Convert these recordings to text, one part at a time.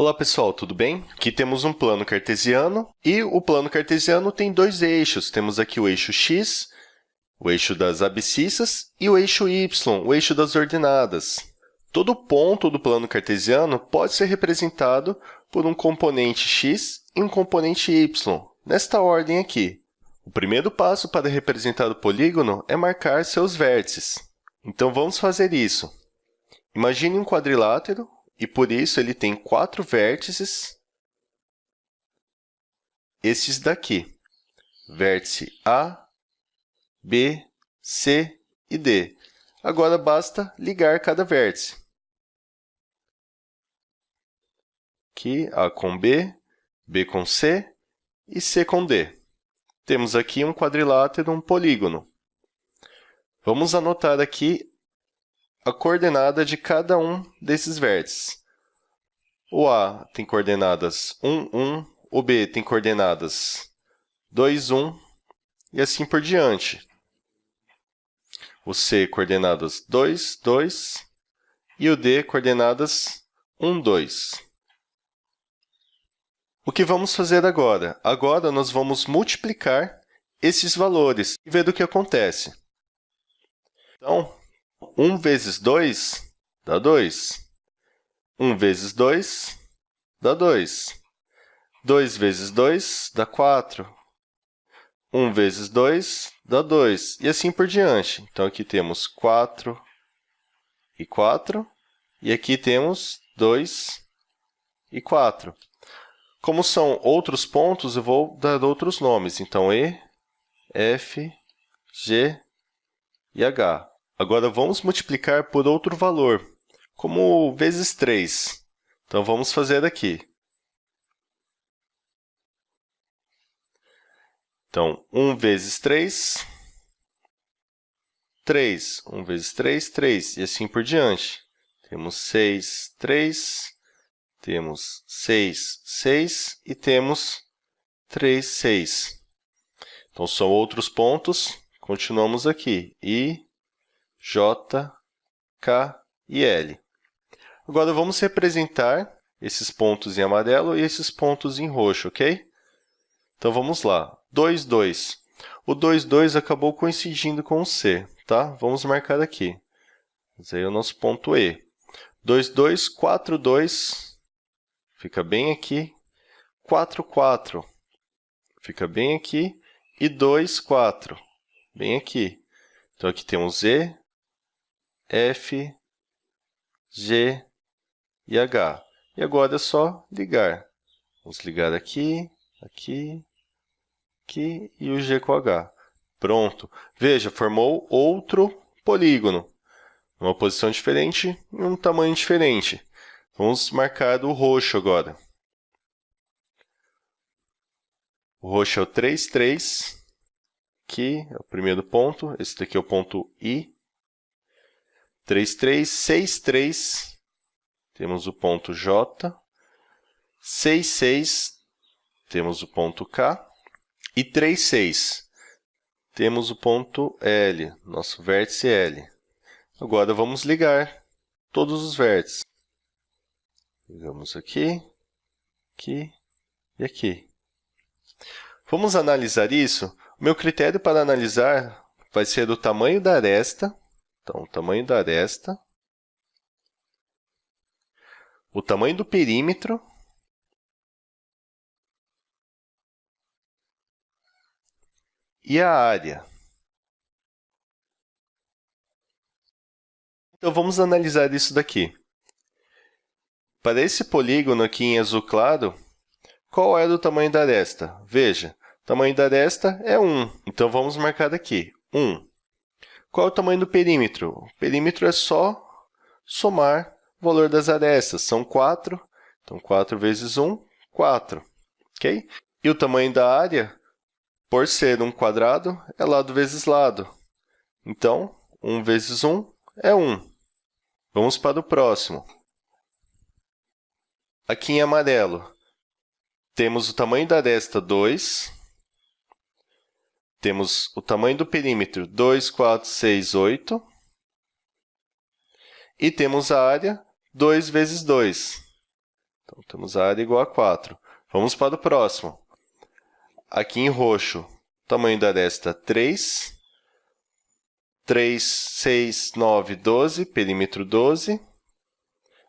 Olá pessoal, tudo bem? Aqui temos um plano cartesiano e o plano cartesiano tem dois eixos. Temos aqui o eixo x, o eixo das abscissas, e o eixo y, o eixo das ordenadas. Todo ponto do plano cartesiano pode ser representado por um componente x e um componente y, nesta ordem aqui. O primeiro passo para representar o polígono é marcar seus vértices. Então, vamos fazer isso. Imagine um quadrilátero e por isso ele tem quatro vértices, esses daqui, vértice A, B, C e D. Agora, basta ligar cada vértice. Aqui, A com B, B com C e C com D. Temos aqui um quadrilátero, um polígono. Vamos anotar aqui a coordenada de cada um desses vértices. O A tem coordenadas 1, 1, o B tem coordenadas 2, 1 e assim por diante. O C coordenadas 2, 2 e o D coordenadas 1, 2. O que vamos fazer agora? Agora, nós vamos multiplicar esses valores e ver o que acontece. Então, 1 vezes 2 dá 2. 1 vezes 2 dá 2. 2 vezes 2 dá 4. 1 vezes 2 dá 2, e assim por diante. Então, aqui temos 4 e 4, e aqui temos 2 e 4. Como são outros pontos, eu vou dar outros nomes. Então, E, F, G e H. Agora, vamos multiplicar por outro valor, como vezes 3. Então, vamos fazer aqui. Então, 1 vezes 3, 3. 1 vezes 3, 3. E assim por diante. Temos 6, 3, temos 6, 6 e temos 3, 6. Então, são outros pontos. Continuamos aqui. I, J, K e L. Agora, vamos representar esses pontos em amarelo e esses pontos em roxo, ok? Então, vamos lá. 2, 2. O 2, 2 acabou coincidindo com o C, tá? Vamos marcar aqui. Esse aí é o nosso ponto E. 2, 2, 4, 2, fica bem aqui. 4, 4, fica bem aqui. E 2, 4, bem aqui. Então, aqui temos E, F, G e H. E agora é só ligar. Vamos ligar aqui, aqui, aqui e o G com H. Pronto. Veja, formou outro polígono. Uma posição diferente e um tamanho diferente. Vamos marcar o roxo agora. O roxo é o 3, 3. Aqui é o primeiro ponto. Esse daqui é o ponto I. 3, 3, 6, 3, temos o ponto J. 6, 6, temos o ponto K. E 3, 6, temos o ponto L, nosso vértice L. Agora, vamos ligar todos os vértices. Ligamos aqui, aqui e aqui. Vamos analisar isso? O meu critério para analisar vai ser o tamanho da aresta, então, o tamanho da aresta, o tamanho do perímetro e a área. Então, vamos analisar isso daqui. Para esse polígono aqui em azul claro, qual é o tamanho da aresta? Veja, o tamanho da aresta é 1. Então, vamos marcar aqui, 1. Qual é o tamanho do perímetro? O perímetro é só somar o valor das arestas. São 4, então 4 vezes 1, 4. Okay? E o tamanho da área, por ser um quadrado, é lado vezes lado. Então, 1 vezes 1 é 1. Vamos para o próximo. Aqui em amarelo, temos o tamanho da aresta 2, temos o tamanho do perímetro 2, 4, 6, 8. E temos a área 2 vezes 2. Então, temos a área igual a 4. Vamos para o próximo. Aqui em roxo, tamanho da aresta 3. 3, 6, 9, 12, perímetro 12.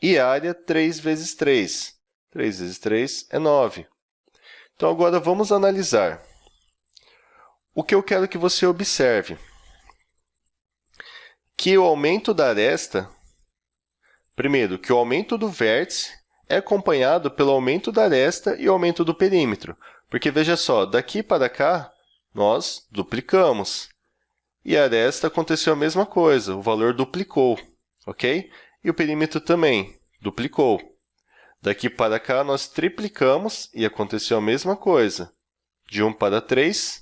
E área 3 vezes 3. 3 vezes 3 é 9. Então, agora vamos analisar. O que eu quero que você observe? Que o aumento da aresta, primeiro, que o aumento do vértice é acompanhado pelo aumento da aresta e o aumento do perímetro. Porque, veja só, daqui para cá, nós duplicamos. E a aresta aconteceu a mesma coisa, o valor duplicou, ok? E o perímetro também duplicou. Daqui para cá, nós triplicamos e aconteceu a mesma coisa. De 1 para 3,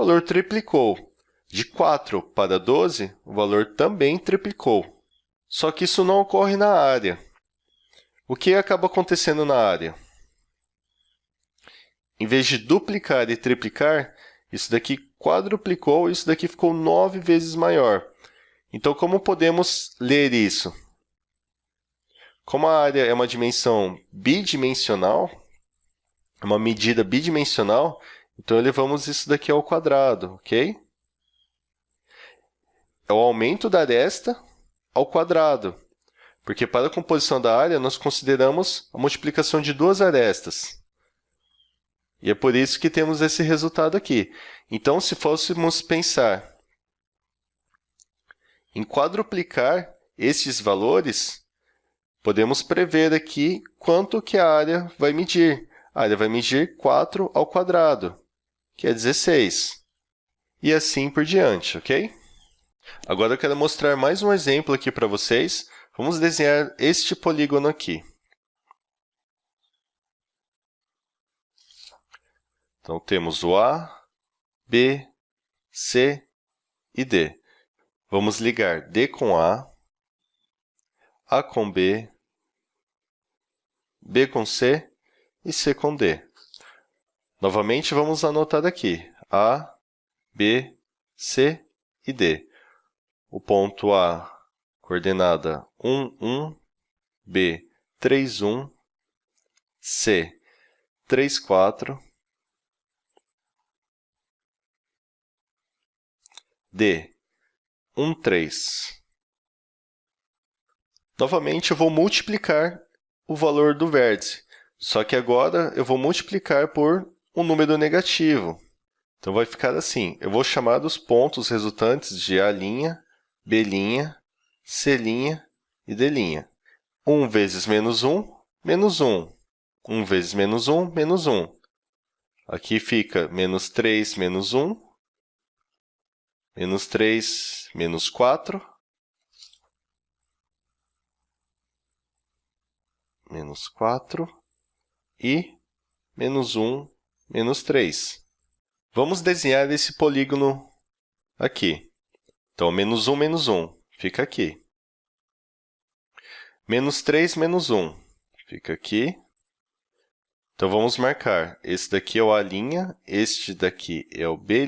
o valor triplicou. De 4 para 12, o valor também triplicou. Só que isso não ocorre na área. O que acaba acontecendo na área? Em vez de duplicar e triplicar, isso daqui quadruplicou isso daqui ficou 9 vezes maior. Então, como podemos ler isso? Como a área é uma dimensão bidimensional, é uma medida bidimensional, então elevamos isso daqui ao quadrado, ok? É o aumento da aresta ao quadrado, porque para a composição da área, nós consideramos a multiplicação de duas arestas. E é por isso que temos esse resultado aqui. Então, se fôssemos pensar em quadruplicar estes valores, Podemos prever aqui quanto que a área vai medir. A área vai medir 4 ao quadrado, que é 16. E assim por diante, ok? Agora eu quero mostrar mais um exemplo aqui para vocês. Vamos desenhar este polígono aqui. Então, temos o A, B, C e D. Vamos ligar D com A, a com B, B com C e C com D. Novamente, vamos anotar aqui. A, B, C e D. O ponto A, coordenada 1, 1, B, 3, 1, C, 3, 4, D, 1, 3. Novamente, eu vou multiplicar o valor do vértice, só que agora eu vou multiplicar por um número negativo. Então, vai ficar assim, eu vou chamar os pontos resultantes de A', B', C' e D'. 1 vezes menos 1, menos 1. 1 vezes menos 1, menos 1. Aqui fica menos 3, menos 1, menos 3, menos 4, menos 4 e menos 1, menos 3. Vamos desenhar esse polígono aqui. Então, menos 1, menos 1, fica aqui. Menos 3, menos 1, fica aqui. Então, vamos marcar. Esse daqui é o A', este daqui é o B'.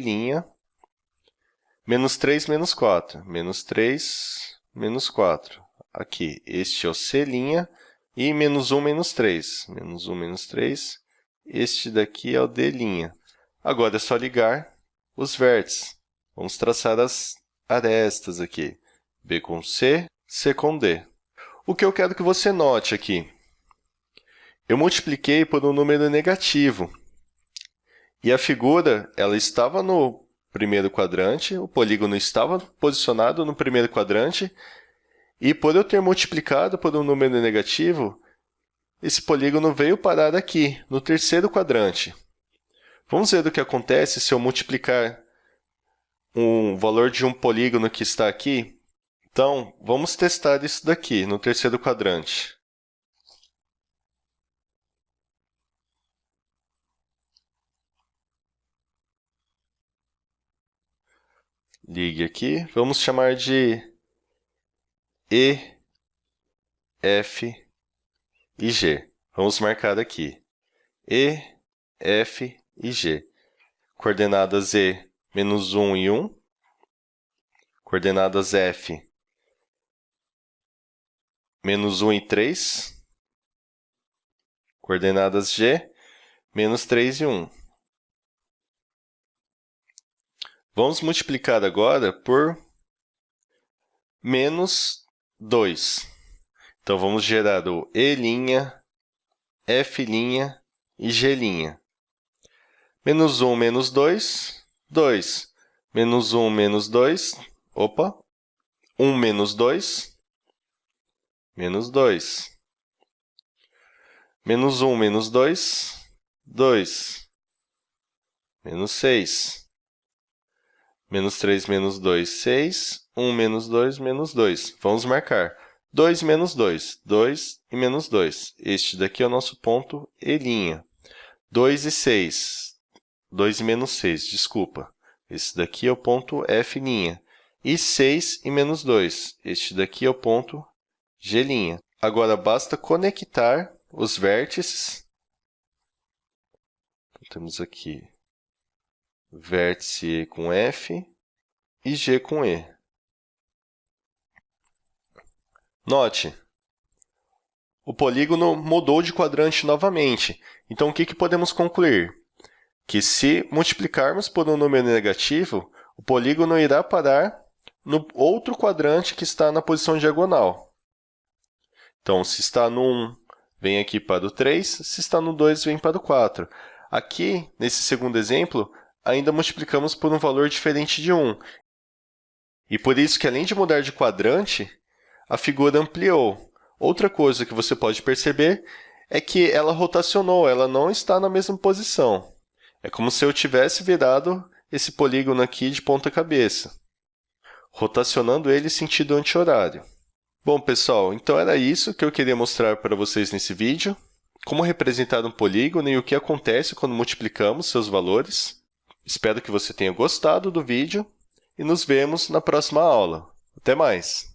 Menos 3, menos 4. Menos 3, menos 4. Aqui, este é o C', e menos 1, menos 3. Menos 1, menos 3. Este daqui é o D'. Agora é só ligar os vértices. Vamos traçar as arestas aqui. B com C, C com D. O que eu quero que você note aqui? Eu multipliquei por um número negativo. E a figura ela estava no primeiro quadrante, o polígono estava posicionado no primeiro quadrante, e por eu ter multiplicado por um número negativo, esse polígono veio parar aqui, no terceiro quadrante. Vamos ver o que acontece se eu multiplicar o valor de um polígono que está aqui? Então, vamos testar isso daqui, no terceiro quadrante. Ligue aqui. Vamos chamar de e, F e G. Vamos marcar aqui E, F e G. Coordenadas E, menos 1 e 1. Coordenadas F, menos 1 e 3. Coordenadas g, menos 3 e 1. Vamos multiplicar agora por menos 2. Então, vamos gerar o E', F' e G'. Menos 1 menos 2, 2. Menos 1 menos 2, opa, 1 menos 2, menos 2. Menos 1 menos 2, 2. Menos 6. Menos 3 menos 2, 6. 1 menos 2, menos 2. Vamos marcar. 2 menos 2, 2 e menos 2. Este daqui é o nosso ponto E'. 2 e 6, 2 e menos 6, desculpa. Esse daqui é o ponto F'. E 6 e menos 2, este daqui é o ponto G'. Agora, basta conectar os vértices. Então, temos aqui vértice E com F e G com E. Note, o polígono mudou de quadrante novamente. Então, o que, que podemos concluir? Que se multiplicarmos por um número negativo, o polígono irá parar no outro quadrante que está na posição diagonal. Então, se está no 1, vem aqui para o 3, se está no 2, vem para o 4. Aqui, nesse segundo exemplo, ainda multiplicamos por um valor diferente de 1. E por isso que, além de mudar de quadrante, a figura ampliou. Outra coisa que você pode perceber é que ela rotacionou, ela não está na mesma posição. É como se eu tivesse virado esse polígono aqui de ponta cabeça, rotacionando ele em sentido anti-horário. Bom, pessoal, então era isso que eu queria mostrar para vocês nesse vídeo. Como representar um polígono e o que acontece quando multiplicamos seus valores. Espero que você tenha gostado do vídeo e nos vemos na próxima aula. Até mais!